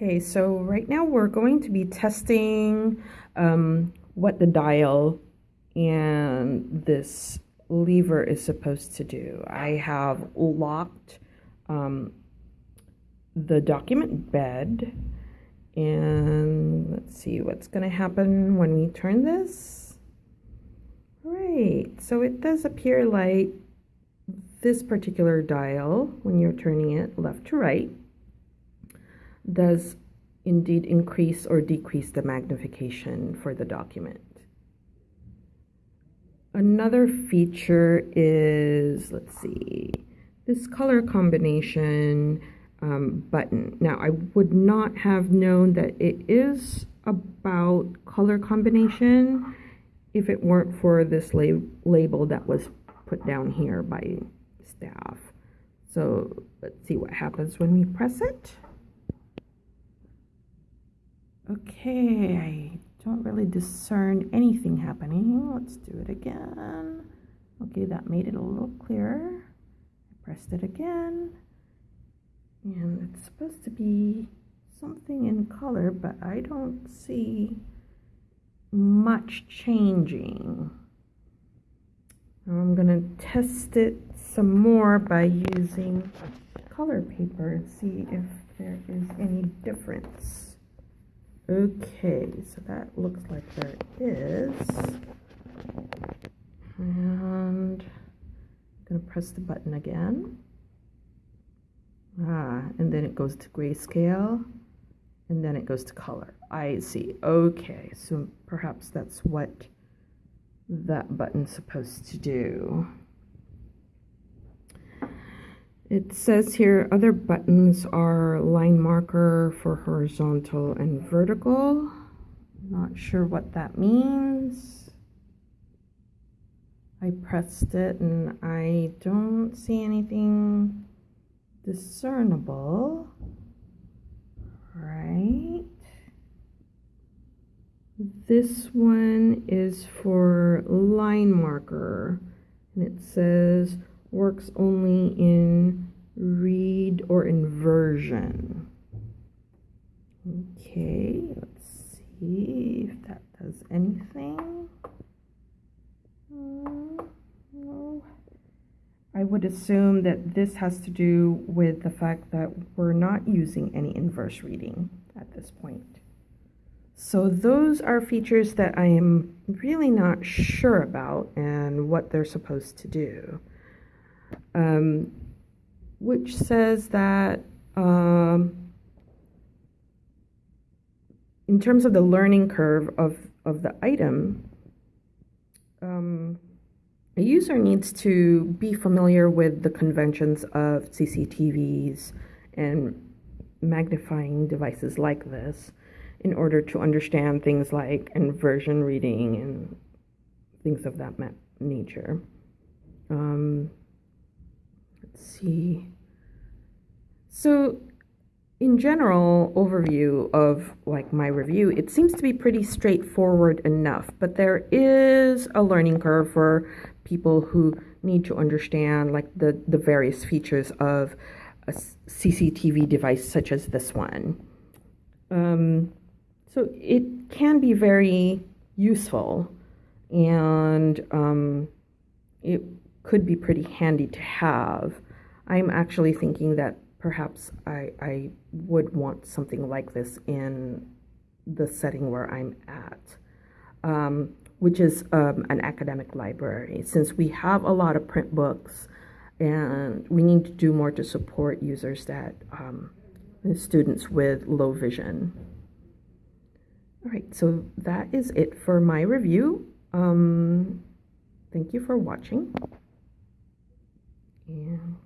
Okay, so right now we're going to be testing um, what the dial and this lever is supposed to do. I have locked um, the document bed and let's see what's going to happen when we turn this. Right, so it does appear like this particular dial, when you're turning it left to right, does indeed increase or decrease the magnification for the document. Another feature is, let's see, this color combination um, button. Now, I would not have known that it is about color combination if it weren't for this lab label that was put down here by staff. So let's see what happens when we press it. Okay, I don't really discern anything happening. Let's do it again. Okay, that made it a little clearer. I pressed it again. And it's supposed to be something in color, but I don't see much changing. I'm going to test it some more by using color paper and see if there is any difference. Okay, so that looks like there is. And I'm going to press the button again. Ah, and then it goes to grayscale, and then it goes to color. I see. Okay, so perhaps that's what that button's supposed to do. It says here other buttons are line marker for horizontal and vertical. Not sure what that means. I pressed it and I don't see anything discernible. Right. This one is for line marker and it says works only in read or inversion. Okay, let's see if that does anything. I would assume that this has to do with the fact that we're not using any inverse reading at this point. So those are features that I am really not sure about and what they're supposed to do um, which says that um, in terms of the learning curve of, of the item, um, a user needs to be familiar with the conventions of CCTVs and magnifying devices like this in order to understand things like inversion reading and things of that nature. Um, see. So, in general overview of like my review, it seems to be pretty straightforward enough, but there is a learning curve for people who need to understand like the, the various features of a CCTV device such as this one. Um, so it can be very useful and um, it could be pretty handy to have. I'm actually thinking that perhaps I, I would want something like this in the setting where I'm at, um, which is um, an academic library. Since we have a lot of print books and we need to do more to support users that, um, students with low vision. All right, so that is it for my review. Um, thank you for watching. And